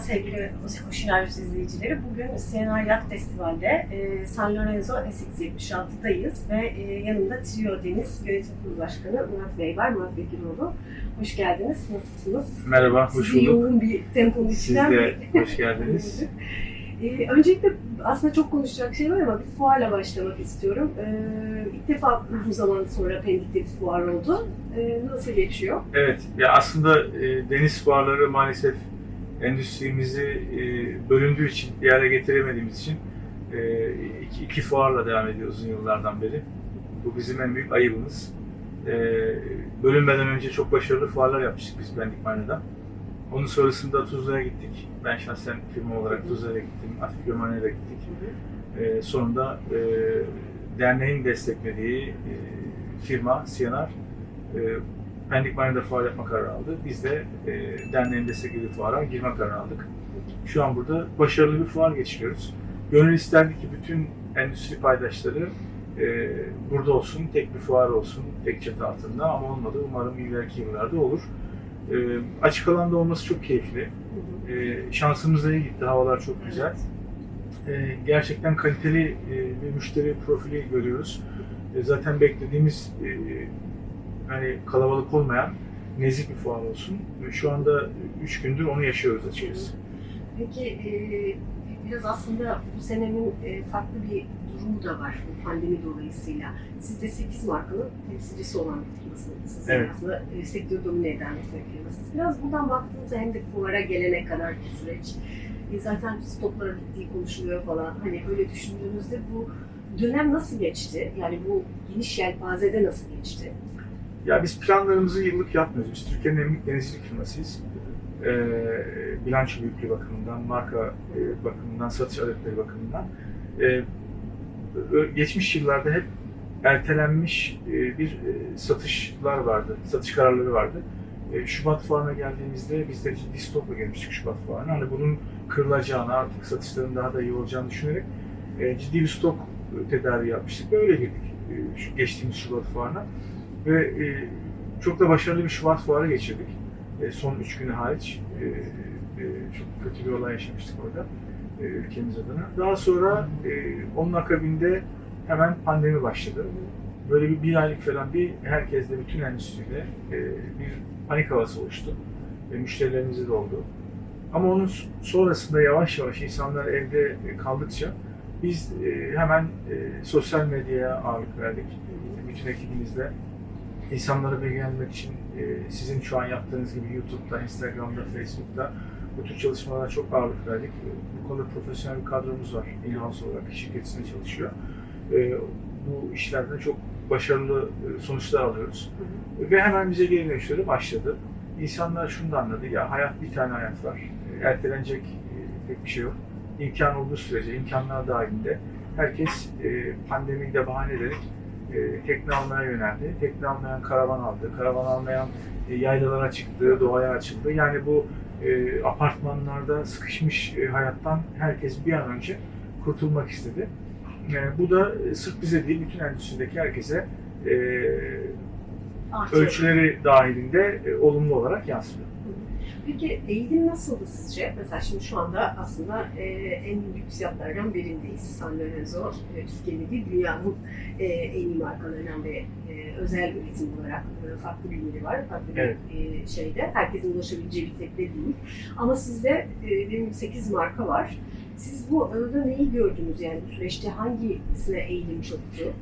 sevgili Oşinarius izleyicileri. Bugün CNR Yacht Festival'de e, San Lorenzo SX76'dayız ve e, yanımda Trio Deniz Yönetim Kurulu Başkanı Murat Bey var. Murat Bekiroğlu. Hoş geldiniz. Nasılsınız? Merhaba, hoş Sizi bulduk. yoğun bir temponun Siz içinden de hoş geldiniz. Ee, öncelikle aslında çok konuşacak şey var ama bir fuarla başlamak istiyorum. Ee, ilk defa uzun zaman sonra Pendik'te bir fuar oldu. Ee, nasıl geçiyor? Evet, ya aslında e, deniz fuarları maalesef endüstrimizi e, bölündüğü için, bir araya getiremediğimiz için e, iki, iki fuarla devam ediyoruz uzun yıllardan beri. Bu bizim en büyük ayıbımız. E, bölünmeden önce çok başarılı fuarlar yapmıştık biz Marina'da. Onun sonrasında Tuzla'ya gittik. Ben şahsen firma olarak Tuzla'ya gittim, Atikya Marina'ya gittik. E, sonunda e, derneğin desteklediği e, firma CNR e, Pendik Marina'da fuar yapma kararı aldı. Biz de e, derneğin desteklediği fuara girme kararı aldık. Şu an burada başarılı bir fuar geçiriyoruz. Gönül isterdi ki bütün endüstri paydaşları e, burada olsun, tek bir fuar olsun, tek çatı altında ama olmadı. Umarım ileriki yıllarda olur. E, açık alanda olması çok keyifli. E, şansımız da iyi gitti, havalar çok güzel. E, gerçekten kaliteli e, bir müşteri profili görüyoruz. E, zaten beklediğimiz e, hani kalabalık olmayan nezih bir fuar olsun. Şu anda 3 gündür onu yaşıyoruz açıkçası. Peki e, biraz aslında bu senenin e, farklı bir durumu da var bu pandemi dolayısıyla. Siz de 8 markanın temsilcisi olan bir firmasınız. Evet. aslında e, sektörü domine eden bir firmasınız. Biraz buradan baktığınızda hem de fuara gelene kadar ki süreç e, zaten stoklara bittiği konuşuluyor falan. Hani öyle düşündüğünüzde bu dönem nasıl geçti? Yani bu geniş yelpazede nasıl geçti? Ya biz planlarımızı yıllık yapmıyoruz. Biz Türkiye'nin en büyük denizcilik firmasıyız. E, bilanço büyüklüğü bakımından, marka e, bakımından, satış adetleri bakımından. E, geçmiş yıllarda hep ertelenmiş e, bir e, satışlar vardı, satış kararları vardı. E, Şubat fuarına geldiğimizde biz de ciddi stokla gelmiştik Şubat fuarına. Hani bunun kırılacağını, artık satışların daha da iyi olacağını düşünerek e, ciddi bir stok tedariği yapmıştık ve öyle girdik e, geçtiğimiz Şubat fuarına. Ve e, çok da başarılı bir Şubat fuarı geçirdik. E, son üç günü hariç. E, e, çok kötü bir olay yaşamıştık orada e, ülkemiz adına. Daha sonra e, onun akabinde hemen pandemi başladı. Böyle bir, bir aylık falan bir herkesle, bütün endüstride e, bir panik havası oluştu. E, müşterilerimize de oldu. Ama onun sonrasında yavaş yavaş insanlar evde kaldıkça biz e, hemen e, sosyal medyaya ağırlık verdik. Bütün ekibimizle insanlara bilgilendirmek için e, sizin şu an yaptığınız gibi YouTube'da, Instagram'da, Facebook'ta bu tür çalışmalara çok ağırlık verdik. E, Bu konuda profesyonel bir kadromuz var. In-house olarak şirket içinde çalışıyor. E, bu işlerden çok başarılı e, sonuçlar alıyoruz. Ve hemen bize geri dönüşleri başladı. İnsanlar şunu da anladı, ya hayat bir tane hayat var. E, Ertelenecek pek bir şey yok. İmkan olduğu sürece, imkanlar dahilinde herkes pandemiyi de bahane ederek e, tekne almaya yöneldi. Tekne almayan karavan aldı. Karavan almayan e, yaylalara çıktı, doğaya açıldı. Yani bu e, apartmanlarda sıkışmış e, hayattan herkes bir an önce kurtulmak istedi. Bu da sırf bize değil, bütün endüstrideki herkese e, ölçüleri dahilinde e, olumlu olarak yansıdı. Peki eğilim nasıldı sizce? Mesela şimdi şu anda aslında e, en lüks yatlardan birindeyiz. San Lorenzo, e, Türkiye'nin değil dünyanın e, en iyi markalarından ve e, özel üretim olarak e, farklı bir var. Farklı bir Evet. e, şeyde. Herkesin ulaşabileceği bir tekne değil. Ama sizde e, benim 8 marka var. Siz bu arada neyi gördünüz yani bu süreçte hangisine eğilim çoktu?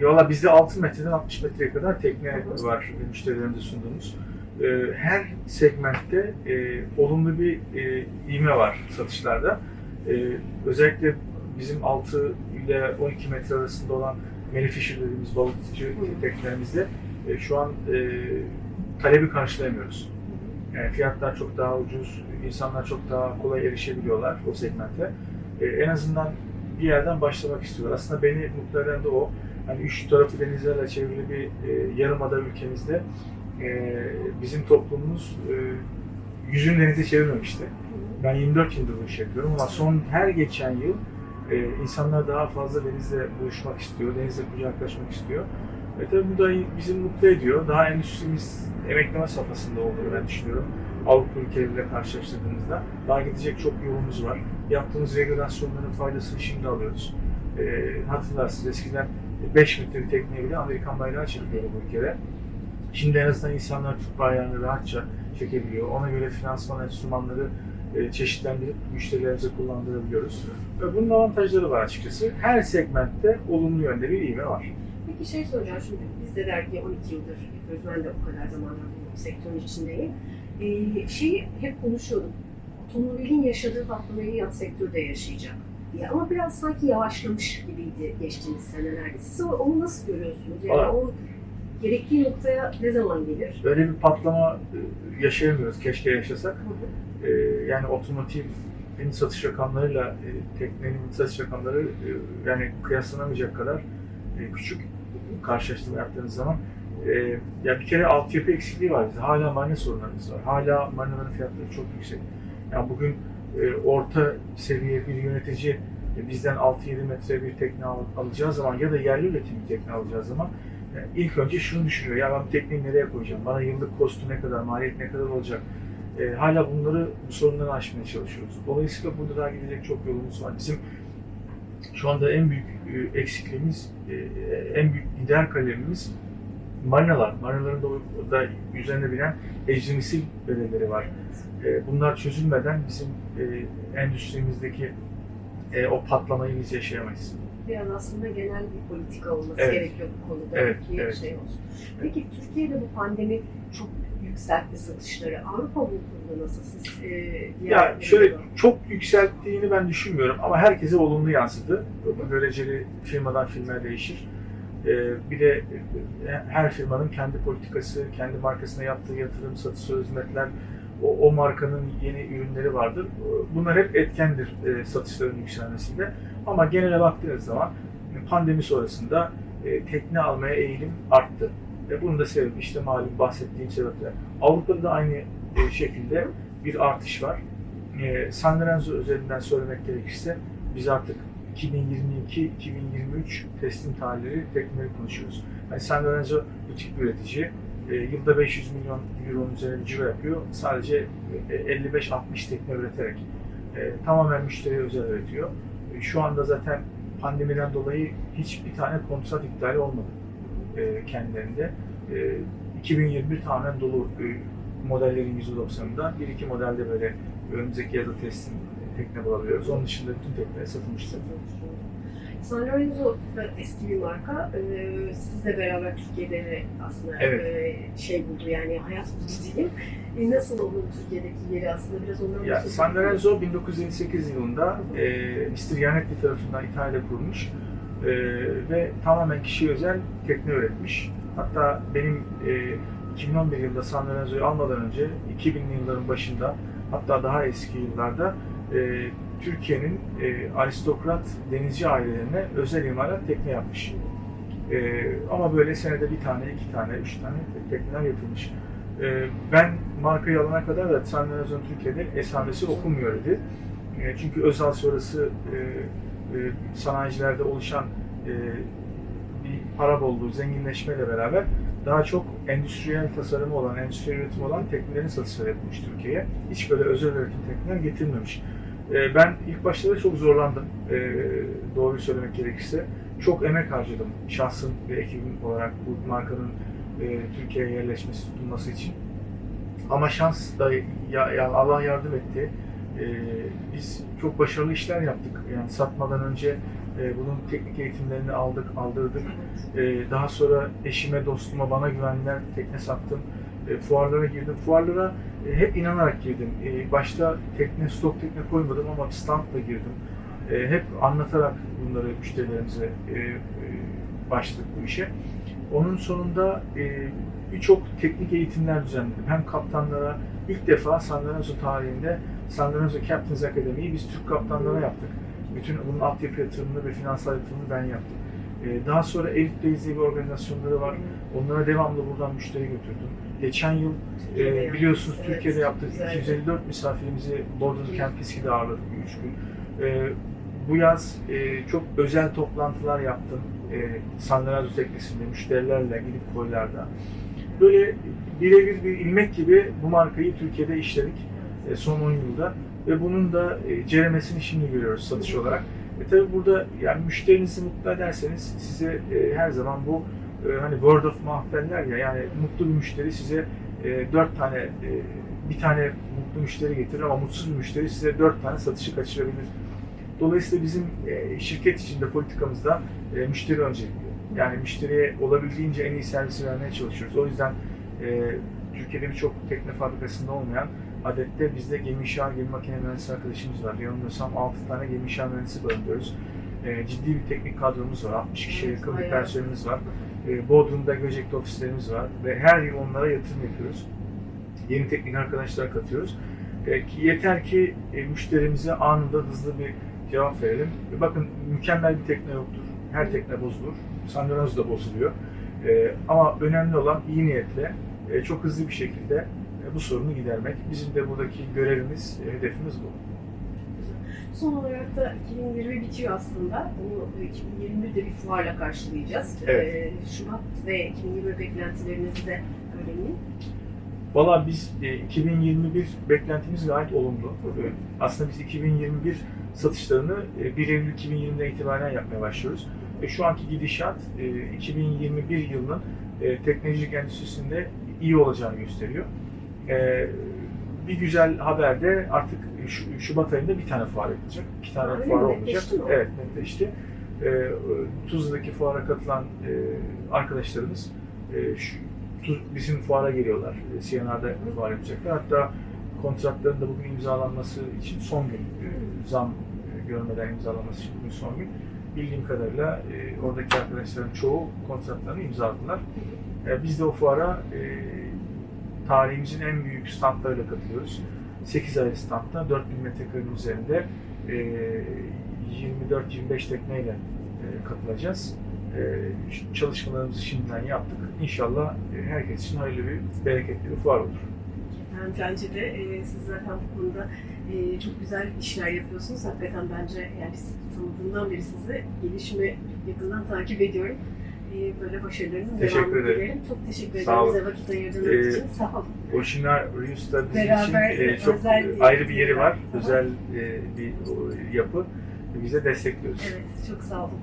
E, Valla bizde 6 metreden 60 metreye kadar tekne Hı hı. var müşterilerimize sunduğumuz. E, her segmentte e, olumlu bir e, ivme var satışlarda. E, özellikle bizim 6 ile 12 metre arasında olan Manufacture dediğimiz balıkçı Hı. teknelerimizde e, şu an e, talebi karşılayamıyoruz. Yani fiyatlar çok daha ucuz, insanlar çok daha kolay erişebiliyorlar o segmente. E, en azından bir yerden başlamak istiyorlar. Aslında beni mutlu eden de o. Hani üç tarafı denizlerle çevrili bir e, yarımada ülkemizde e, bizim toplumumuz e, yüzünü denize çevirmemişti. Ben 24 yıldır bu işi yapıyorum ama son her geçen yıl e, insanlar daha fazla denizle buluşmak istiyor, denizle kucaklaşmak istiyor. Ve tabii bu da bizi mutlu ediyor. Daha endüstrimiz emekleme safhasında olduğunu ben düşünüyorum. Avrupa ülkeleriyle karşılaştırdığımızda. Daha gidecek çok yolumuz var. Yaptığımız regülasyonların faydasını şimdi alıyoruz. E, hatırlarsınız eskiden 5 metre tekneye bile Amerikan bayrağı çekiliyordu bu ülkede. Şimdi en azından insanlar Türk bayrağını rahatça çekebiliyor. Ona göre finansman enstrümanları e, çeşitlendirip müşterilerimize kullandırabiliyoruz. Ve bunun avantajları var açıkçası. Her segmentte olumlu yönde bir ivme var. Peki şey soracağım şimdi biz de dergi 12 yıldır yapıyoruz. Ben de o kadar zamandır bu sektörün içindeyim. Ee, şeyi hep konuşuyordum. Otomobilin yaşadığı patlamayı yat sektörü de yaşayacak diye. Ama biraz sanki yavaşlamış gibiydi geçtiğimiz senelerde. Siz onu nasıl görüyorsunuz? Yani Valla- o gerektiği noktaya ne zaman gelir? Öyle bir patlama e, yaşayamıyoruz. Keşke yaşasak. Hı hı. E, yani otomotivin satış rakamlarıyla e, teknenin satış rakamları e, yani kıyaslanamayacak kadar e, küçük karşılaştırma yaptığınız zaman. E, ya bir kere altyapı eksikliği var bizde. Hala marina sorunlarımız var. Hala marinaların fiyatları çok yüksek. Yani bugün e, orta seviye bir yönetici e, bizden 6-7 metre bir tekne al- alacağı zaman ya da yerli üretim bir tekne alacağı zaman e, ilk önce şunu düşünüyor. Ya ben tekneyi nereye koyacağım? Bana yıllık kostu ne kadar, maliyet ne kadar olacak? E, hala bunları, bu sorunları aşmaya çalışıyoruz. Dolayısıyla burada daha gidecek çok yolumuz var. Bizim şu anda en büyük e, eksikliğimiz, e, en büyük lider kalemimiz marinalar. Marinaların da, da üzerine binen ecri misil bedelleri var. E, bunlar çözülmeden bizim endüstrimizdeki o patlamayı biz yaşayamayız. Biraz aslında genel bir politika olması Evet. gerekiyor bu konuda Evet, ki evet. şey olsun. Peki Türkiye'de bu pandemi çok yükseltti satışları. Avrupa bu konuda nasıl siz? E, Ya şöyle ülkelerde- çok yükselttiğini ben düşünmüyorum ama herkese olumlu yansıdı. Göreceli firmadan firmaya değişir. Ee, bir de e, her firmanın kendi politikası, kendi markasına yaptığı yatırım, satış hizmetler, o, o markanın yeni ürünleri vardır. Bunlar hep etkendir e, satışların yükselmesinde. Ama genele baktığınız zaman e, pandemi sonrasında e, tekne almaya eğilim arttı. Ve bunun da sebebi işte malum bahsettiğim sebepler. Avrupa'da da aynı e, şekilde bir artış var. E, San Lorenzo üzerinden söylemek gerekirse biz artık 2022-2023 teslim tarihleri tekneleri konuşuyoruz. Yani San Lorenzo bir üretici. E, yılda 500 milyon euronun üzerine ciro yapıyor. Sadece e, 55-60 tekne üreterek. E, tamamen müşteriye özel üretiyor. E, şu anda zaten pandemiden dolayı hiçbir tane kontrat iptali olmadı e, kendilerinde. E, 2021 tamamen dolu e, modellerin %90'ında. Bir iki modelde böyle önümüzdeki yazı teslim tekne bulabiliyoruz. Onun dışında bütün tekneler satılmıştır. San Lorenzo da eski bir marka. Ee, sizle beraber Türkiye'de de aslında Evet. e, şey buldu yani hayat buldu diyeyim. E, nasıl onun Türkiye'deki yeri aslında biraz ondan Ya. San Lorenzo 1958 yılında e, Mr. Yannetti tarafından İtalya'da kurulmuş e, ve tamamen kişiye özel tekne üretmiş. Hatta benim e, 2011 yılında San Lorenzo'yu almadan önce 2000'li yılların başında hatta daha eski yıllarda e, Türkiye'nin e, aristokrat denizci ailelerine özel imalat tekne yapmış. E, ama böyle senede bir tane, iki tane, üç tane tekneler yapılmış. E, ben markayı alana kadar da San Lorenzo'nun Türkiye'de esamesi okunmuyor idi. E, çünkü özel sonrası e, e, sanayicilerde oluşan e, bir para bolluğu, zenginleşmeyle beraber daha çok endüstriyel tasarımı olan, endüstriyel üretimi olan teknelerin satışları yapılmış Türkiye'ye. Hiç böyle özel üretim tekneler getirmemiş. E, ben ilk başlarda çok zorlandım, e, doğruyu söylemek gerekirse. Çok emek harcadım şahsım ve ekibim olarak bu markanın e, Türkiye'ye yerleşmesi, tutulması için. Ama şans da ya, ya Allah yardım etti. E, biz çok başarılı işler yaptık. Yani satmadan önce e, bunun teknik eğitimlerini aldık, aldırdık. E, daha sonra eşime, dostuma, bana güvendiler, tekne sattım. E, fuarlara girdim. Fuarlara e, hep inanarak girdim. E, başta tekne, stok tekne koymadım ama standla girdim. E, hep anlatarak bunları müşterilerimize e, e, başladık bu işe. Onun sonunda e, birçok teknik eğitimler düzenledim. Hem kaptanlara, ilk defa San Lorenzo tarihinde San Lorenzo Captains Academy'yi biz Türk kaptanlara yaptık. Bütün bunun altyapı yatırımını ve finansal yatırımını ben yaptım. E, daha sonra Days diye bir organizasyonları var. Onlara devamlı buradan müşteri götürdüm. Geçen yıl e, biliyorsunuz Türkiye'de yaptık. güzel. 254 misafirimizi Border Camp Fiski'de ağırladık 3 gün. E, bu yaz e, çok özel toplantılar yaptım. E, San teknesinde müşterilerle gidip koylarda. böyle birebir bir ilmek gibi bu markayı Türkiye'de işledik e, son 10 yılda ve bunun da ceremesini şimdi görüyoruz satış olarak. E tabi burada yani müşterinizi mutlu ederseniz size e, her zaman bu e, hani word of mouth derler ya yani mutlu bir müşteri size e, dört tane e, bir tane mutlu müşteri getirir ama mutsuz bir müşteri size dört tane satışı kaçırabilir. Dolayısıyla bizim e, şirket içinde politikamızda e, müşteri öncelikli. Yani müşteriye olabildiğince en iyi servisi vermeye çalışıyoruz. O yüzden e, Türkiye'de birçok tekne fabrikasında olmayan adette bizde gemi inşa, gemi makine mühendisi arkadaşımız var. Yanılmıyorsam 6 tane gemi inşa mühendisi barındırıyoruz. E, ciddi bir teknik kadromuz var. 60 kişiye yakın bir personelimiz var. E, Bodrum'da Göcek'te ofislerimiz var ve her yıl onlara yatırım yapıyoruz. Yeni teknik arkadaşlar katıyoruz. E, ki yeter ki e, müşterimize anında hızlı bir cevap verelim. E, bakın mükemmel bir tekne yoktur. Her tekne bozulur. Sandroz da bozuluyor. E, ama önemli olan iyi niyetle e, çok hızlı bir şekilde bu sorunu gidermek. Bizim de buradaki görevimiz, e, hedefimiz bu. Son olarak da 2020 bitiyor aslında. Bunu 2021'de bir fuarla karşılayacağız. Evet. Ee, Şubat ve 2020 beklentilerinizi de öğreneyim. Valla biz e, 2021 beklentimiz gayet olumlu. E, Aslında biz 2021 satışlarını e, 1 Eylül 2020'den itibaren yapmaya başlıyoruz. Ve şu anki gidişat e, 2021 yılının e, teknolojik endüstrisinde iyi olacağını gösteriyor. E, Bir güzel haber de artık şu- Şubat ayında bir tane fuar yapılacak. İki tane öyle fuar olmayacak. Mi? Evet netleşti. E, Tuzla'daki fuara katılan e, arkadaşlarımız e, şu, Tuz- bizim fuara geliyorlar. E, CNR'da fuar yapacaklar. Hatta kontratların da bugün imzalanması için son gün e, zam e, görmeden imzalanması için bugün son gün. Bildiğim kadarıyla e, oradaki arkadaşların çoğu kontratlarını imzaladılar. E, biz de o fuara e, tarihimizin en büyük standlarıyla katılıyoruz. 8 ayrı standta 4000 metrekarenin üzerinde e, 24-25 tekneyle e, katılacağız. E, çalışmalarımızı şimdiden yaptık. İnşallah e, herkes için hayırlı bir, bereketli bir fuar olur. Bence de e, siz zaten bu konuda e, çok güzel işler yapıyorsunuz. Hakikaten bence yani biz tanıdığımdan beri sizi gelişimi yakından takip ediyorum. Böyle başarılarınızın Teşekkür devamını ederim. dilerim. Çok teşekkür ederim bize vakit ayırdığınız Ee, için. Sağ olun. Oşinar Reus'ta bizim Beraber için e, çok e, ayrı bir yeri var. Aha. Özel e, bir yapı. Bize destekliyoruz. Evet, çok sağ olun.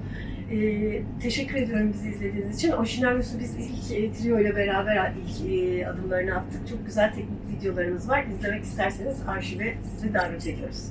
Ee, teşekkür ediyorum bizi izlediğiniz için. Oşinaryos'u biz ilk e, trio ile beraber ilk e, adımlarını attık. Çok güzel teknik videolarımız var. İzlemek isterseniz arşive sizi davet ediyoruz.